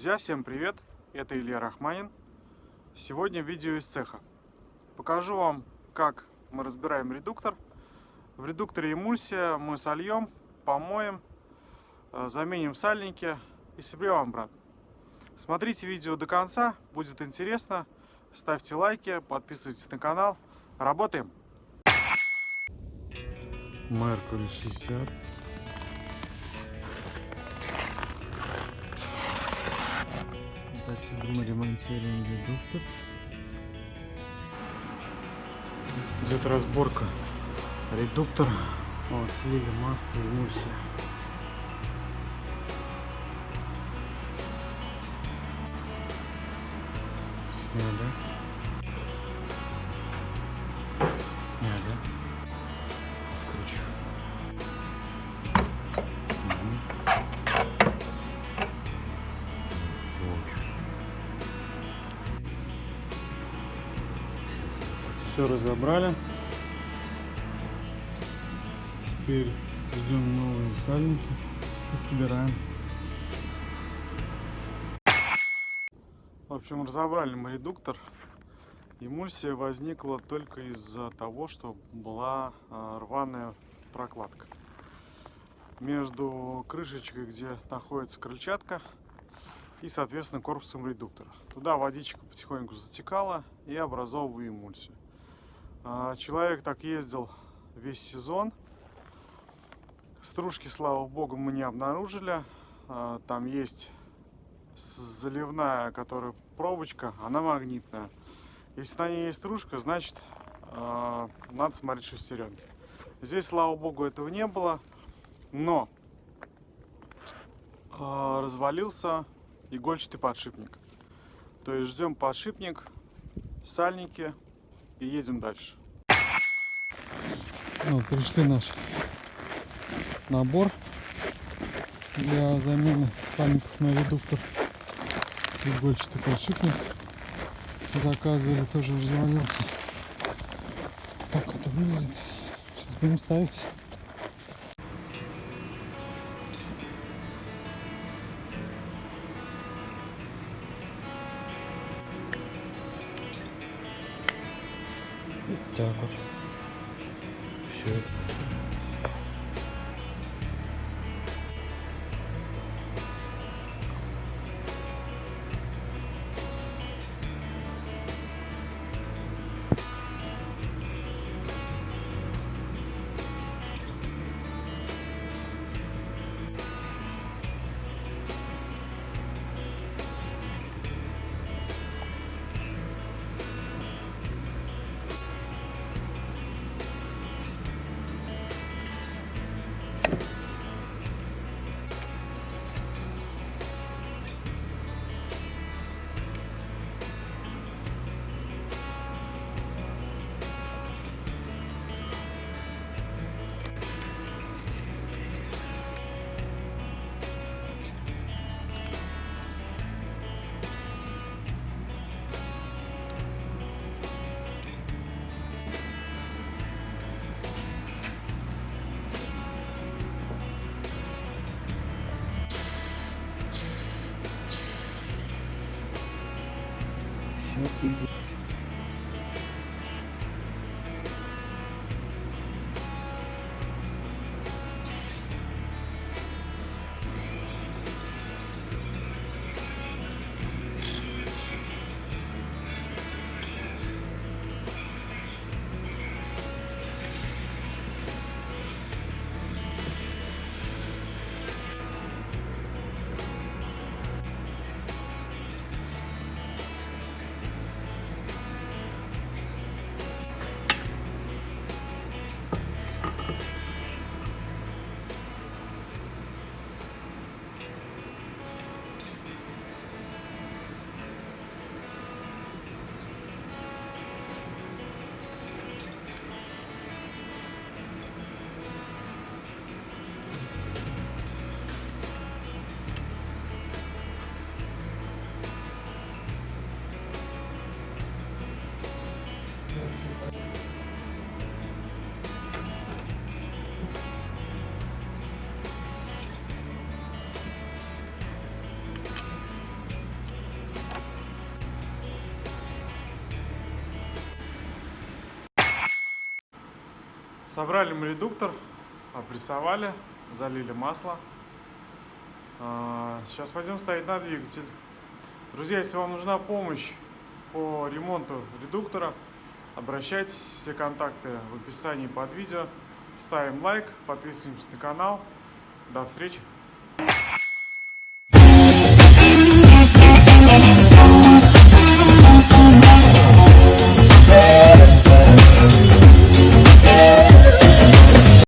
Друзья, всем привет! Это Илья Рахманин. Сегодня видео из цеха. Покажу вам, как мы разбираем редуктор. В редукторе эмульсия мы сольем, помоем, э, заменим сальники и соберем обратно. Смотрите видео до конца, будет интересно. Ставьте лайки, подписывайтесь на канал. Работаем! Меркурий 60 Кстати, мы ремонтируем редуктор. Идет разборка. Редуктор. Вот, слили масло, эмульсия. Сняли. Сняли. Кручу. Все разобрали. Теперь ждем новые сальники и собираем. В общем, разобрали мы редуктор. Эмульсия возникла только из-за того, что была а, рваная прокладка. Между крышечкой, где находится крыльчатка, и, соответственно, корпусом редуктора. Туда водичка потихоньку затекала и образовывала эмульсию. А, человек так ездил весь сезон. Стружки, слава богу, мы не обнаружили. А, там есть заливная, которая пробочка, она магнитная. Если на ней есть стружка, значит а, надо смотреть шестеренки. Здесь, слава богу, этого не было. Но развалился игольчатый подшипник. То есть ждем подшипник, сальники, и едем дальше. Вот, пришли наш набор для замены сальников на редуктор. Игольчатый подшипник заказывали, тоже развалился. Так это выглядит. Сейчас будем ставить. Так вот. Все. Все Собрали мы редуктор, опрессовали, залили масло. А, Сейчас пойдем ставить на двигатель. Друзья, если вам нужна помощь по ремонту редуктора, обращайтесь, все контакты в описании под видео. Ставим лайк, подписываемся на канал. До встречи!